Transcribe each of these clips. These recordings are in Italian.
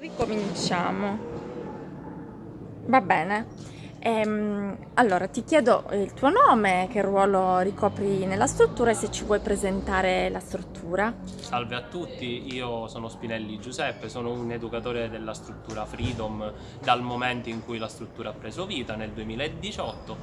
Ricominciamo. Va bene. Ehm, allora, ti chiedo il tuo nome, che ruolo ricopri nella struttura e se ci vuoi presentare la struttura. Salve a tutti, io sono Spinelli Giuseppe, sono un educatore della struttura Freedom dal momento in cui la struttura ha preso vita, nel 2018.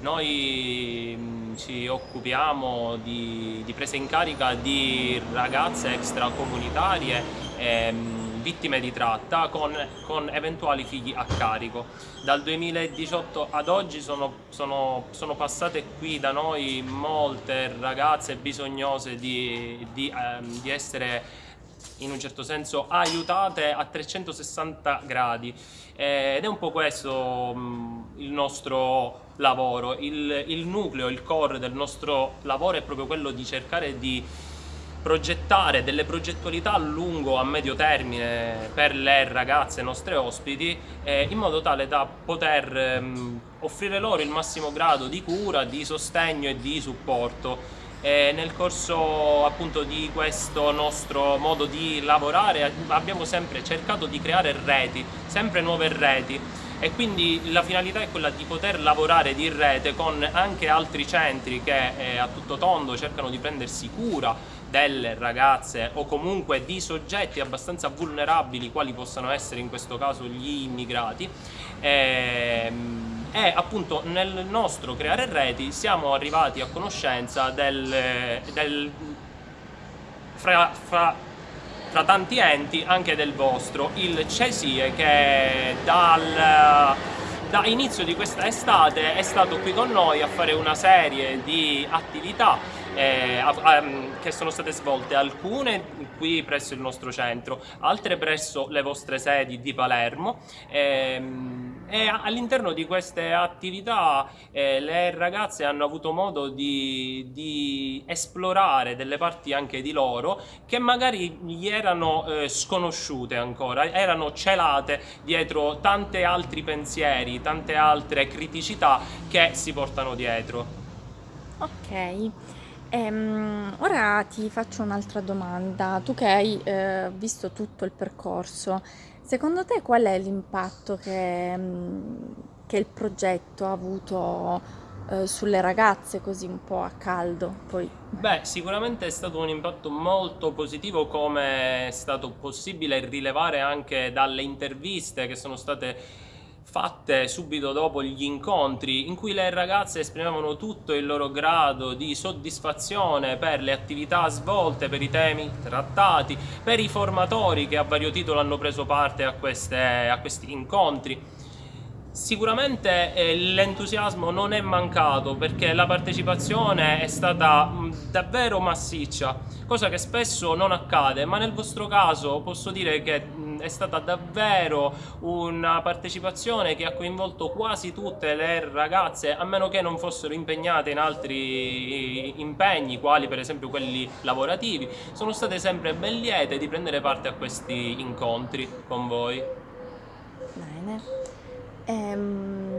Noi mh, ci occupiamo di, di presa in carica di ragazze extracomunitarie ehm, vittime di tratta con, con, eventuali figli a carico. Dal 2018 ad oggi sono, sono, sono passate qui da noi molte ragazze bisognose di, di, ehm, di essere in un certo senso aiutate a 360 gradi ed è un po' questo il nostro lavoro, il, il nucleo, il core del nostro lavoro è proprio quello di cercare di progettare delle progettualità a lungo, a medio termine per le ragazze nostre ospiti eh, in modo tale da poter ehm, offrire loro il massimo grado di cura, di sostegno e di supporto. E nel corso appunto di questo nostro modo di lavorare abbiamo sempre cercato di creare reti, sempre nuove reti e quindi la finalità è quella di poter lavorare di rete con anche altri centri che eh, a tutto tondo cercano di prendersi cura delle ragazze o comunque di soggetti abbastanza vulnerabili quali possano essere in questo caso gli immigrati ehm, e appunto nel nostro creare reti siamo arrivati a conoscenza del, del fra, fra, fra tanti enti anche del vostro. Il CESIE che dal da inizio di questa estate è stato qui con noi a fare una serie di attività eh, um, che sono state svolte alcune qui presso il nostro centro, altre presso le vostre sedi di Palermo ehm, e all'interno di queste attività eh, le ragazze hanno avuto modo di, di, esplorare delle parti anche di loro che magari gli erano eh, sconosciute ancora, erano celate dietro tanti altri pensieri, tante altre criticità che si portano dietro. Ok. Ehm, ora ti faccio un'altra domanda. Tu che hai eh, visto tutto il percorso, secondo te qual è l'impatto che, mm, che il progetto ha avuto eh, sulle ragazze così un po' a caldo? Poi... Beh, sicuramente è stato un impatto molto positivo come è stato possibile rilevare anche dalle interviste che sono state fatte subito dopo gli incontri in cui le ragazze esprimevano tutto il loro grado di soddisfazione per le attività svolte, per i temi trattati, per i formatori che a vario titolo hanno preso parte a, queste, a questi incontri. Sicuramente eh, l'entusiasmo non è mancato perché la partecipazione è stata davvero massiccia, cosa che spesso non accade, ma nel vostro caso posso dire che mh, è stata davvero una partecipazione che ha coinvolto quasi tutte le ragazze, a meno che non fossero impegnate in altri impegni, quali per esempio quelli lavorativi, sono state sempre ben liete di prendere parte a questi incontri con voi. Bene. Ehm,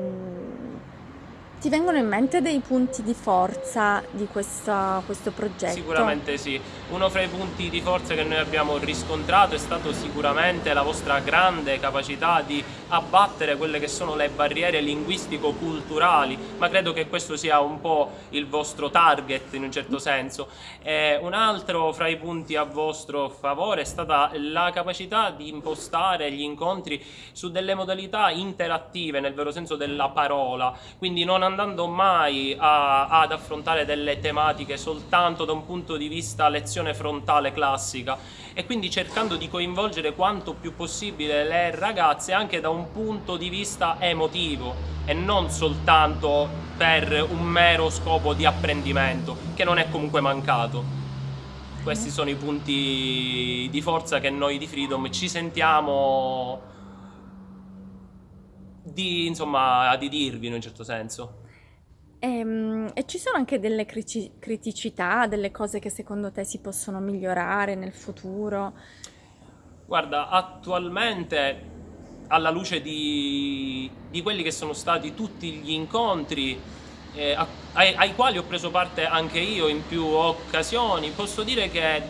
ti vengono in mente dei punti di forza di questa, questo progetto? Sicuramente sì. Uno fra i punti di forza che noi abbiamo riscontrato è stato sicuramente la vostra grande capacità di abbattere quelle che sono le barriere linguistico-culturali, ma credo che questo sia un po' il vostro target in un certo senso. E un altro fra i punti a vostro favore è stata la capacità di impostare gli incontri su delle modalità interattive, nel vero senso della parola, quindi non andando mai a, ad affrontare delle tematiche soltanto da un punto di vista lezione frontale classica e quindi cercando di coinvolgere quanto più possibile le ragazze anche da un punto di vista emotivo e non soltanto per un mero scopo di apprendimento che non è comunque mancato. Questi sono i punti di forza che noi di Freedom ci sentiamo di, insomma, di dirvi in un certo senso. Ehm, e ci sono anche delle criticità, delle cose che secondo te si possono migliorare nel futuro? Guarda, attualmente alla luce di, di quelli che sono stati tutti gli incontri eh, ai, ai quali ho preso parte anche io in più occasioni, posso dire che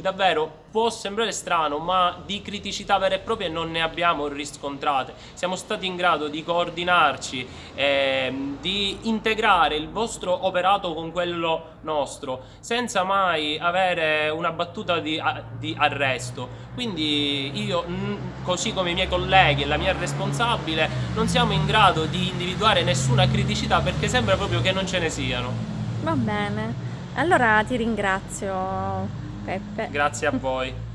davvero può sembrare strano, ma di criticità vere e proprie non ne abbiamo riscontrate. Siamo stati in grado di coordinarci, eh, di integrare il vostro operato con quello nostro, senza mai avere una battuta di, di arresto. Quindi io, così come i miei colleghi e la mia responsabile, non siamo in grado di individuare nessuna criticità perché sembra proprio che non ce ne siano. Va bene, allora ti ringrazio Peppe. Grazie a voi.